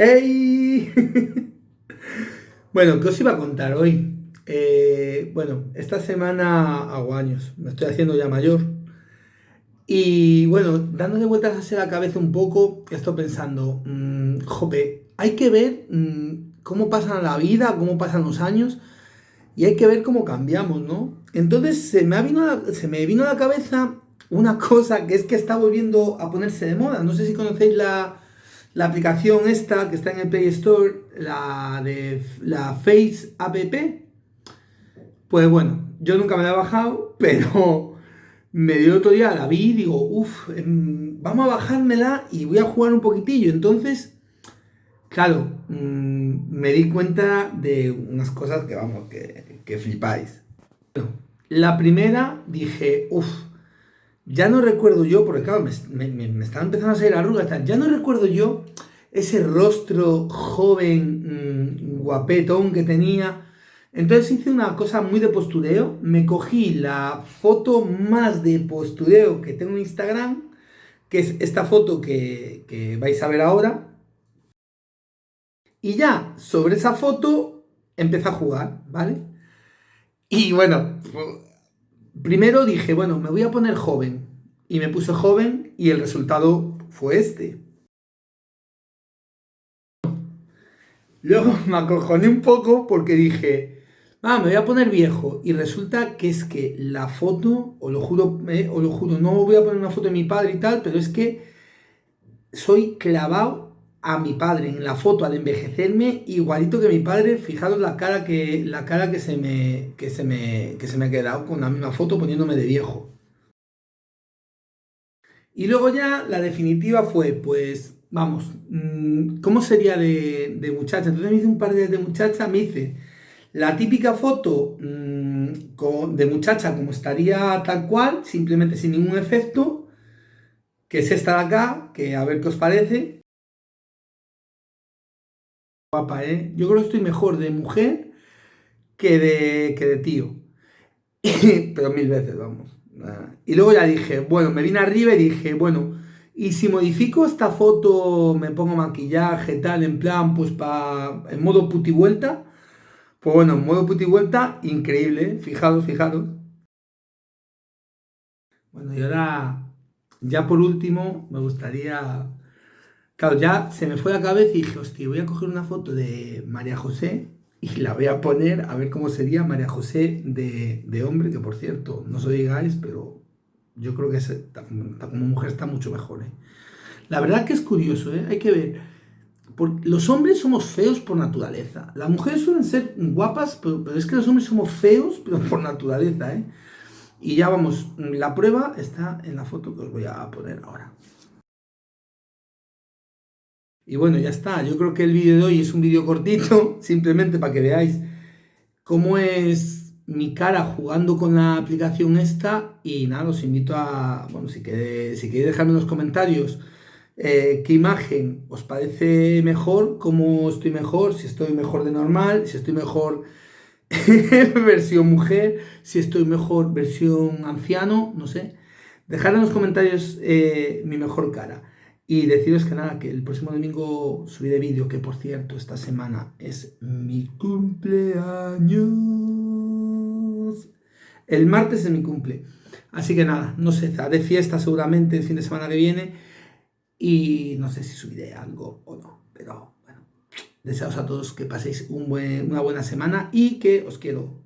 ¡Ey! bueno, ¿qué os iba a contar hoy? Eh, bueno, esta semana hago años, me estoy haciendo ya mayor. Y bueno, dándole vueltas hacia la cabeza un poco, estoy pensando, mmm, jope, hay que ver mmm, cómo pasa la vida, cómo pasan los años y hay que ver cómo cambiamos, ¿no? Entonces se me, vino se me vino a la cabeza una cosa que es que está volviendo a ponerse de moda. No sé si conocéis la, la aplicación esta que está en el Play Store, la de la Face App, pues bueno, yo nunca me la he bajado, pero me dio otro día, la vi y digo, uff, em, vamos a bajármela y voy a jugar un poquitillo. Entonces, claro, mmm, me di cuenta de unas cosas que, vamos, que, que flipáis. La primera dije, uff, ya no recuerdo yo, porque claro, me, me, me están empezando a salir arrugas, ya no recuerdo yo ese rostro joven, mmm, guapetón que tenía. Entonces hice una cosa muy de postureo, me cogí la foto más de postureo que tengo en Instagram, que es esta foto que, que vais a ver ahora, y ya sobre esa foto empecé a jugar, ¿vale? Y bueno, primero dije, bueno, me voy a poner joven. Y me puse joven y el resultado fue este. Luego me acojoné un poco porque dije, ah, me voy a poner viejo. Y resulta que es que la foto, o lo juro, o lo juro, no voy a poner una foto de mi padre y tal, pero es que soy clavado a mi padre en la foto al envejecerme igualito que mi padre fijaros la cara que la cara que se me que se me que se me ha quedado con la misma foto poniéndome de viejo. Y luego ya la definitiva fue pues vamos mm, cómo sería de, de muchacha entonces me hice un par de, de muchacha me hice la típica foto mmm, con, de muchacha como estaría tal cual simplemente sin ningún efecto que es esta de acá que a ver qué os parece guapa, ¿eh? Yo creo que estoy mejor de mujer que de, que de tío. Pero mil veces, vamos. Y luego ya dije, bueno, me vine arriba y dije, bueno, y si modifico esta foto, me pongo maquillaje, tal, en plan, pues para, en modo puti vuelta, pues bueno, en modo puti vuelta, increíble, ¿eh? fijaros, fijaros. Bueno, y ahora, ya por último, me gustaría Claro, ya se me fue la cabeza y dije, hostia, voy a coger una foto de María José y la voy a poner a ver cómo sería María José de, hombre, que por cierto, no soy guys, pero yo creo que como mujer está mucho mejor. ¿eh? La verdad que es curioso, ¿eh? hay que ver. Los hombres somos feos por naturaleza. Las mujeres suelen ser guapas, pero, pero, es que los hombres somos feos, pero por naturaleza. ¿eh? Y ya vamos, la prueba está en la foto que os voy a poner ahora. Y bueno, ya está. Yo creo que el vídeo de hoy es un vídeo cortito, simplemente para que veáis cómo es mi cara jugando con la aplicación esta. Y nada, os invito a, bueno, si queréis, dejarme en los comentarios eh, qué imagen os parece mejor, cómo estoy mejor, si estoy mejor de normal, si estoy mejor versión mujer, si estoy mejor versión anciano, no sé. Dejad en los comentarios eh, mi mejor cara. Y deciros que nada, que el próximo domingo subiré vídeo, que por cierto, esta semana es mi cumpleaños. El martes es mi cumple. Así que nada, no sé, haré fiesta seguramente el fin de semana que viene. Y no sé si subiré algo o no. Pero bueno, deseaos a todos que paséis un buen, una buena semana y que os quiero